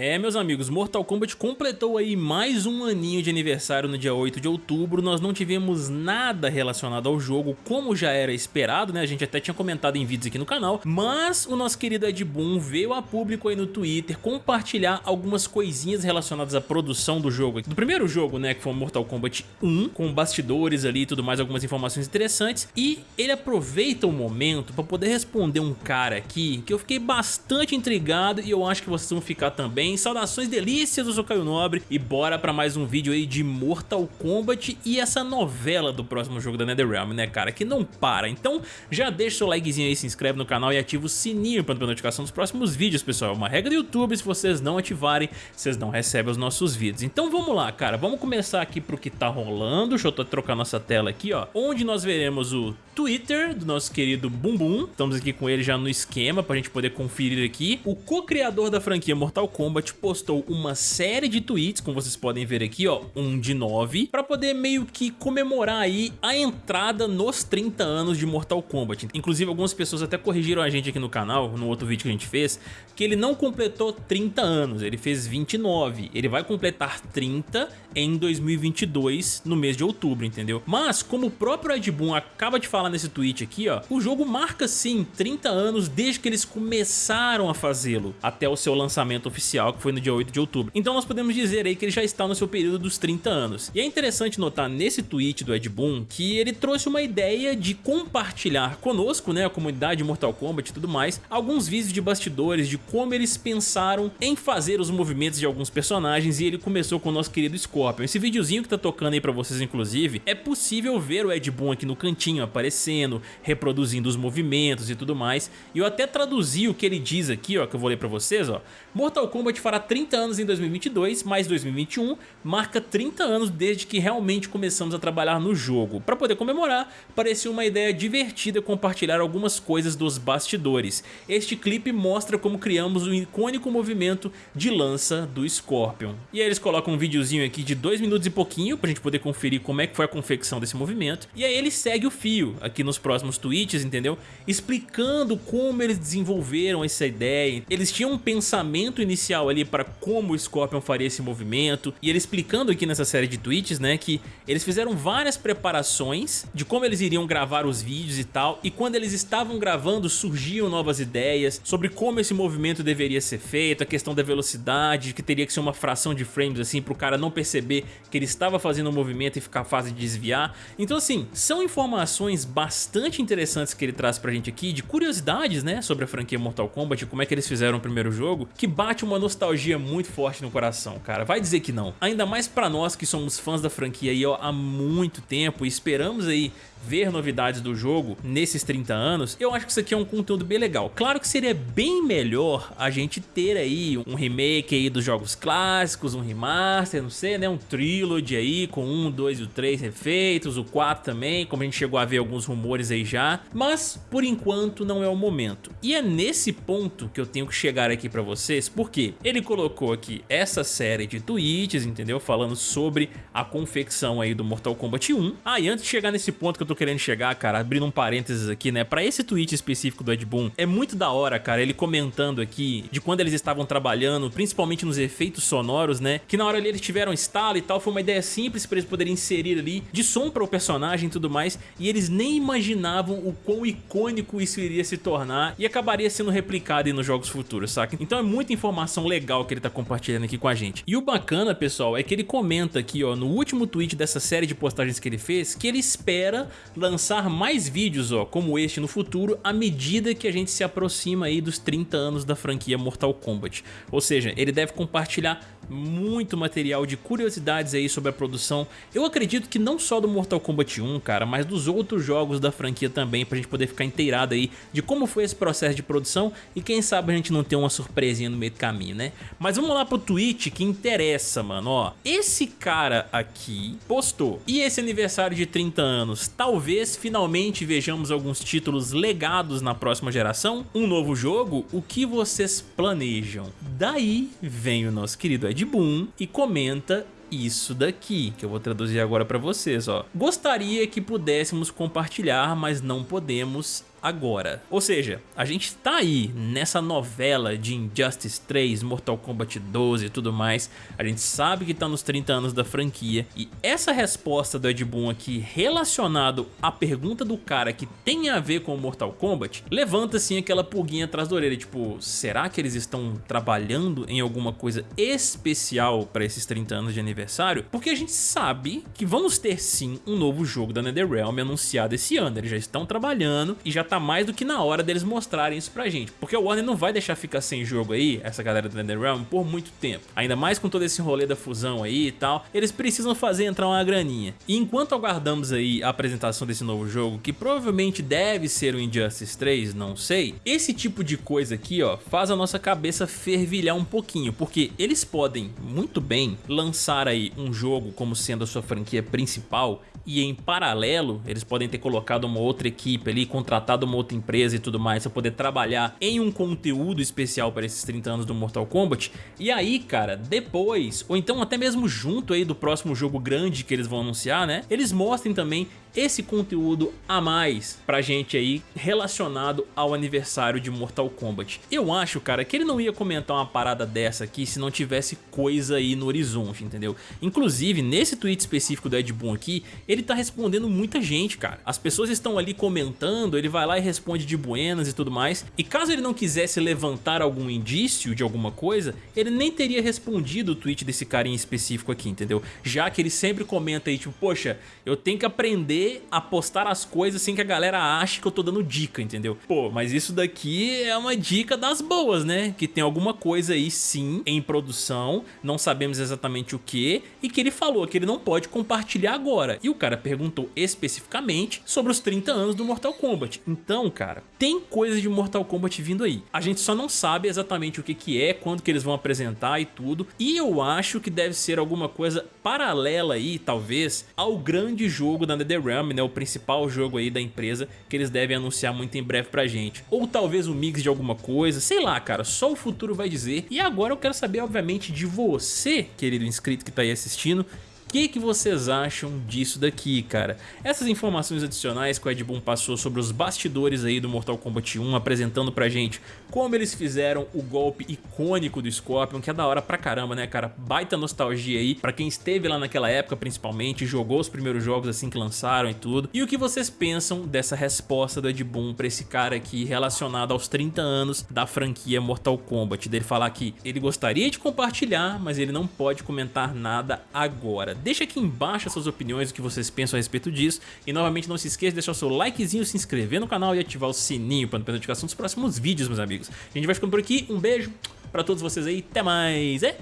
É, meus amigos, Mortal Kombat completou aí mais um aninho de aniversário no dia 8 de outubro, nós não tivemos nada relacionado ao jogo, como já era esperado, né, a gente até tinha comentado em vídeos aqui no canal, mas o nosso querido Ed Boon veio a público aí no Twitter compartilhar algumas coisinhas relacionadas à produção do jogo, do primeiro jogo, né, que foi Mortal Kombat 1, com bastidores ali e tudo mais, algumas informações interessantes, e ele aproveita o momento para poder responder um cara aqui que eu fiquei bastante intrigado e eu acho que vocês vão ficar também bem? Saudações delícias, eu sou Caio Nobre e bora pra mais um vídeo aí de Mortal Kombat e essa novela do próximo jogo da NetherRealm, né cara, que não para. Então já deixa o seu likezinho aí, se inscreve no canal e ativa o sininho para não notificação dos próximos vídeos, pessoal. É uma regra do YouTube, se vocês não ativarem, vocês não recebem os nossos vídeos. Então vamos lá, cara, vamos começar aqui pro que tá rolando. Deixa eu trocar nossa tela aqui, ó, onde nós veremos o Twitter do nosso querido Bumbum. Estamos aqui com ele já no esquema pra gente poder conferir aqui. O co-criador da franquia Mortal Kombat Kombat postou uma série de tweets, como vocês podem ver aqui, ó, um de nove, para poder meio que comemorar aí a entrada nos 30 anos de Mortal Kombat. Inclusive, algumas pessoas até corrigiram a gente aqui no canal, no outro vídeo que a gente fez, que ele não completou 30 anos, ele fez 29. Ele vai completar 30 em 2022, no mês de outubro, entendeu? Mas, como o próprio Ed Boon acaba de falar nesse tweet aqui, ó, o jogo marca sim 30 anos desde que eles começaram a fazê-lo, até o seu lançamento oficial oficial, que foi no dia 8 de outubro. Então nós podemos dizer aí que ele já está no seu período dos 30 anos. E é interessante notar nesse tweet do Ed Boon que ele trouxe uma ideia de compartilhar conosco, né, a comunidade Mortal Kombat e tudo mais, alguns vídeos de bastidores de como eles pensaram em fazer os movimentos de alguns personagens e ele começou com o nosso querido Scorpion. Esse videozinho que tá tocando aí pra vocês, inclusive, é possível ver o Ed Boon aqui no cantinho aparecendo, reproduzindo os movimentos e tudo mais. E eu até traduzi o que ele diz aqui, ó, que eu vou ler pra vocês, ó. Mortal Kombat Kombat fará 30 anos em 2022, mais 2021 marca 30 anos desde que realmente começamos a trabalhar no jogo. Para poder comemorar, parecia uma ideia divertida compartilhar algumas coisas dos bastidores. Este clipe mostra como criamos o icônico movimento de lança do Scorpion. E aí eles colocam um videozinho aqui de 2 minutos e pouquinho pra gente poder conferir como é que foi a confecção desse movimento. E aí ele segue o fio aqui nos próximos tweets, entendeu? Explicando como eles desenvolveram essa ideia. Eles tinham um pensamento inicial ali para como o Scorpion faria esse movimento e ele explicando aqui nessa série de tweets, né, que eles fizeram várias preparações de como eles iriam gravar os vídeos e tal e quando eles estavam gravando surgiam novas ideias sobre como esse movimento deveria ser feito, a questão da velocidade, que teria que ser uma fração de frames assim para o cara não perceber que ele estava fazendo um movimento e ficar fácil de desviar. Então assim, são informações bastante interessantes que ele traz pra gente aqui, de curiosidades, né, sobre a franquia Mortal Kombat, como é que eles fizeram o primeiro jogo, que bate uma nostalgia muito forte no coração, cara. Vai dizer que não. Ainda mais pra nós que somos fãs da franquia aí ó, há muito tempo e esperamos aí ver novidades do jogo nesses 30 anos, eu acho que isso aqui é um conteúdo bem legal. Claro que seria bem melhor a gente ter aí um remake aí dos jogos clássicos, um remaster, não sei, né, um trilogy aí com um, dois e o três refeitos, o 4 também, como a gente chegou a ver alguns rumores aí já, mas por enquanto não é o momento. E é nesse ponto que eu tenho que chegar aqui pra vocês, porque ele colocou aqui essa série de tweets, entendeu, falando sobre a confecção aí do Mortal Kombat 1. Ah, e antes de chegar nesse ponto que eu tô querendo chegar, cara, abrindo um parênteses aqui, né, pra esse tweet específico do Ed Boon, é muito da hora, cara, ele comentando aqui de quando eles estavam trabalhando, principalmente nos efeitos sonoros, né, que na hora ali eles tiveram estalo e tal, foi uma ideia simples pra eles poderem inserir ali, de som para o personagem e tudo mais, e eles nem imaginavam o quão icônico isso iria se tornar e acabaria sendo replicado nos jogos futuros, saca? Então é muita informação legal que ele tá compartilhando aqui com a gente. E o bacana, pessoal, é que ele comenta aqui, ó, no último tweet dessa série de postagens que ele fez, que ele espera lançar mais vídeos ó, como este no futuro à medida que a gente se aproxima aí dos 30 anos da franquia Mortal Kombat. Ou seja, ele deve compartilhar muito material de curiosidades aí sobre a produção. Eu acredito que não só do Mortal Kombat 1, cara, mas dos outros jogos da franquia também, pra gente poder ficar inteirado aí de como foi esse processo de produção e quem sabe a gente não ter uma surpresinha no meio do caminho, né? Mas vamos lá pro tweet que interessa, mano, ó. Esse cara aqui postou, e esse aniversário de 30 anos, talvez finalmente vejamos alguns títulos legados na próxima geração, um novo jogo, o que vocês planejam? Daí vem o nosso querido Ed Boon e comenta isso daqui, que eu vou traduzir agora para vocês, ó. Gostaria que pudéssemos compartilhar, mas não podemos agora. Ou seja, a gente tá aí nessa novela de Injustice 3, Mortal Kombat 12 e tudo mais, a gente sabe que tá nos 30 anos da franquia e essa resposta do Ed Boon aqui relacionado à pergunta do cara que tem a ver com Mortal Kombat, levanta assim aquela pulguinha atrás da orelha, tipo, será que eles estão trabalhando em alguma coisa especial para esses 30 anos de aniversário? Porque a gente sabe que vamos ter sim um novo jogo da NetherRealm anunciado esse ano, eles já estão trabalhando e já tá mais do que na hora deles mostrarem isso pra gente, porque o Warner não vai deixar ficar sem jogo aí, essa galera da NetherRealm, por muito tempo, ainda mais com todo esse rolê da fusão aí e tal, eles precisam fazer entrar uma graninha. E enquanto aguardamos aí a apresentação desse novo jogo, que provavelmente deve ser o Injustice 3, não sei, esse tipo de coisa aqui ó, faz a nossa cabeça fervilhar um pouquinho, porque eles podem muito bem lançar aí um jogo como sendo a sua franquia principal e em paralelo eles podem ter colocado uma outra equipe ali, contratado uma outra empresa e tudo mais para poder trabalhar em um conteúdo especial para esses 30 anos do Mortal Kombat. E aí cara, depois, ou então até mesmo junto aí do próximo jogo grande que eles vão anunciar né, eles mostrem também esse conteúdo a mais pra gente aí relacionado ao aniversário de Mortal Kombat. Eu acho, cara, que ele não ia comentar uma parada dessa aqui se não tivesse coisa aí no horizonte, entendeu? Inclusive, nesse tweet específico do Ed Boon aqui, ele tá respondendo muita gente, cara. As pessoas estão ali comentando, ele vai lá e responde de buenas e tudo mais. E caso ele não quisesse levantar algum indício de alguma coisa, ele nem teria respondido o tweet desse carinha específico aqui, entendeu? Já que ele sempre comenta aí, tipo, poxa, eu tenho que aprender a postar as coisas sem que a galera ache que eu tô dando dica, entendeu? Pô, mas isso daqui é uma dica das boas, né? Que tem alguma coisa aí sim em produção, não sabemos exatamente o que, e que ele falou que ele não pode compartilhar agora. E o cara perguntou especificamente sobre os 30 anos do Mortal Kombat. Então, cara, tem coisa de Mortal Kombat vindo aí. A gente só não sabe exatamente o que que é, quando que eles vão apresentar e tudo. E eu acho que deve ser alguma coisa paralela aí, talvez, ao grande jogo da NetherRealm né, o principal jogo aí da empresa que eles devem anunciar muito em breve pra gente. Ou talvez um mix de alguma coisa, sei lá, cara, só o futuro vai dizer. E agora eu quero saber, obviamente, de você, querido inscrito que tá aí assistindo, que, que vocês acham disso daqui, cara? Essas informações adicionais que o Ed Boon passou sobre os bastidores aí do Mortal Kombat 1, apresentando pra gente como eles fizeram o golpe icônico do Scorpion, que é da hora pra caramba, né, cara? Baita nostalgia aí, pra quem esteve lá naquela época, principalmente, jogou os primeiros jogos assim que lançaram e tudo. E o que vocês pensam dessa resposta do Ed Boon pra esse cara aqui relacionado aos 30 anos da franquia Mortal Kombat? Dele falar que ele gostaria de compartilhar, mas ele não pode comentar nada agora. Deixa aqui embaixo as suas opiniões, o que vocês pensam a respeito disso. E novamente não se esqueça de deixar o seu likezinho, se inscrever no canal e ativar o sininho para não perder notificação dos próximos vídeos, meus amigos. A gente vai ficando por aqui, um beijo para todos vocês aí, até mais e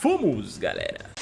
fomos, galera!